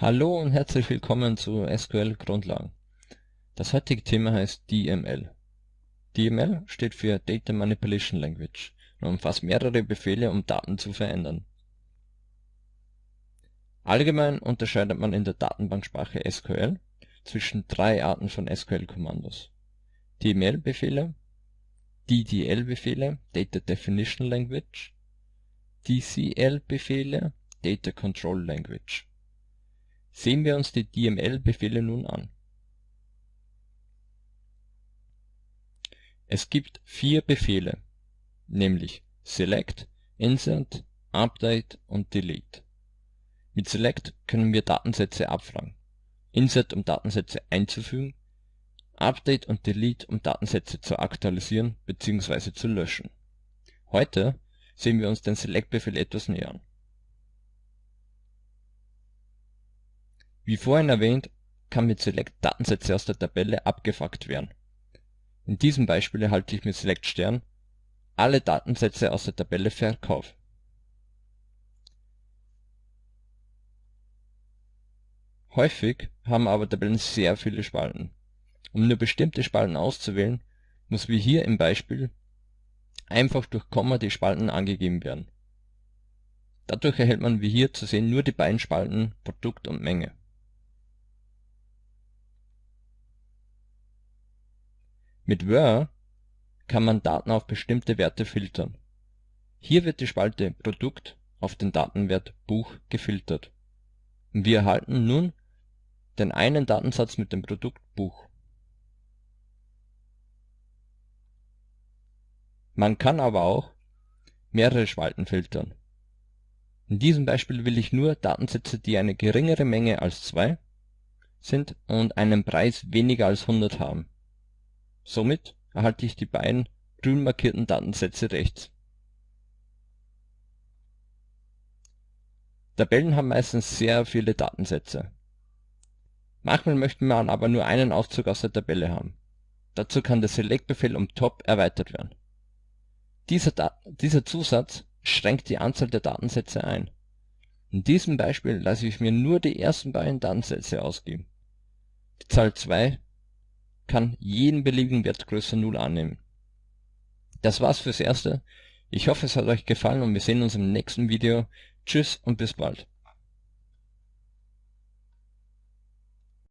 Hallo und herzlich willkommen zu SQL Grundlagen. Das heutige Thema heißt DML. DML steht für Data Manipulation Language und umfasst mehrere Befehle, um Daten zu verändern. Allgemein unterscheidet man in der Datenbanksprache SQL zwischen drei Arten von SQL-Kommandos. DML-Befehle, DDL-Befehle (Data Definition Language), DCL-Befehle (Data Control Language). Sehen wir uns die DML-Befehle nun an. Es gibt vier Befehle, nämlich select, insert, update und delete. Mit select können wir Datensätze abfragen, insert um Datensätze einzufügen, update und delete um Datensätze zu aktualisieren bzw. zu löschen. Heute sehen wir uns den select-Befehl etwas näher an. Wie vorhin erwähnt, kann mit select Datensätze aus der Tabelle abgefragt werden. In diesem Beispiel erhalte ich mit select Stern alle Datensätze aus der Tabelle Verkauf. Häufig haben aber Tabellen sehr viele Spalten. Um nur bestimmte Spalten auszuwählen, muss wie hier im Beispiel einfach durch Komma die Spalten angegeben werden. Dadurch erhält man wie hier zu sehen nur die beiden Spalten Produkt und Menge Mit Where kann man Daten auf bestimmte Werte filtern. Hier wird die Spalte Produkt auf den Datenwert Buch gefiltert wir erhalten nun den einen Datensatz mit dem Produkt Buch. Man kann aber auch mehrere Spalten filtern. In diesem Beispiel will ich nur Datensätze, die eine geringere Menge als 2 sind und einen Preis weniger als 100 haben Somit erhalte ich die beiden grün markierten Datensätze rechts. Tabellen haben meistens sehr viele Datensätze. Manchmal möchte man aber nur einen Auszug aus der Tabelle haben. Dazu kann der Select-Befehl um Top erweitert werden. Dieser, dieser Zusatz schränkt die Anzahl der Datensätze ein. In diesem Beispiel lasse ich mir nur die ersten beiden Datensätze ausgeben. Die Zahl 2 kann jeden beliebigen Wert größer 0 annehmen. Das war's fürs Erste. Ich hoffe, es hat euch gefallen und wir sehen uns im nächsten Video. Tschüss und bis bald.